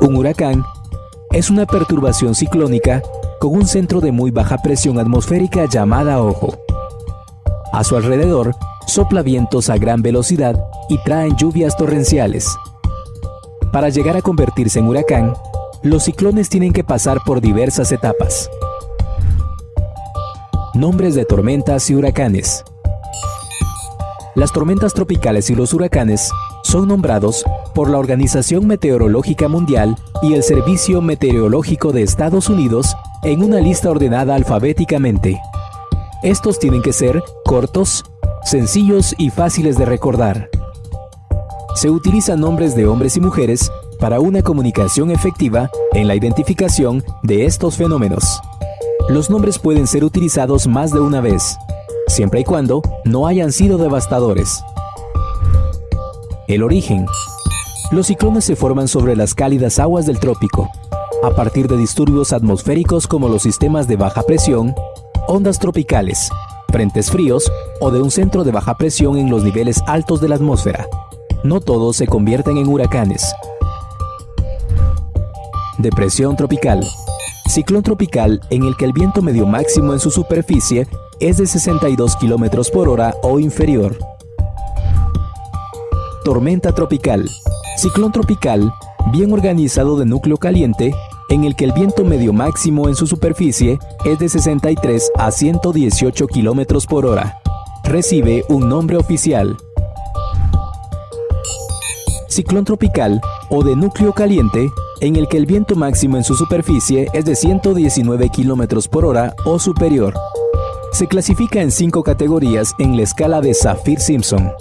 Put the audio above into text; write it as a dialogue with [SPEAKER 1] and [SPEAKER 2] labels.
[SPEAKER 1] Un huracán es una perturbación ciclónica con un centro de muy baja presión atmosférica llamada ojo. A su alrededor sopla vientos a gran velocidad y traen lluvias torrenciales. Para llegar a convertirse en huracán, los ciclones tienen que pasar por diversas etapas. Nombres de tormentas y huracanes. Las tormentas tropicales y los huracanes son nombrados por la Organización Meteorológica Mundial y el Servicio Meteorológico de Estados Unidos en una lista ordenada alfabéticamente. Estos tienen que ser cortos, sencillos y fáciles de recordar. Se utilizan nombres de hombres y mujeres para una comunicación efectiva en la identificación de estos fenómenos. Los nombres pueden ser utilizados más de una vez, siempre y cuando no hayan sido devastadores. El origen. Los ciclones se forman sobre las cálidas aguas del trópico, a partir de disturbios atmosféricos como los sistemas de baja presión, ondas tropicales, frentes fríos o de un centro de baja presión en los niveles altos de la atmósfera. No todos se convierten en huracanes. Depresión tropical. Ciclón tropical en el que el viento medio máximo en su superficie es de 62 km por hora o inferior. Tormenta tropical. Ciclón tropical bien organizado de núcleo caliente en el que el viento medio máximo en su superficie es de 63 a 118 km por hora. Recibe un nombre oficial. Ciclón tropical o de núcleo caliente en el que el viento máximo en su superficie es de 119 km por hora o superior. Se clasifica en cinco categorías en la escala de Saffir-Simpson.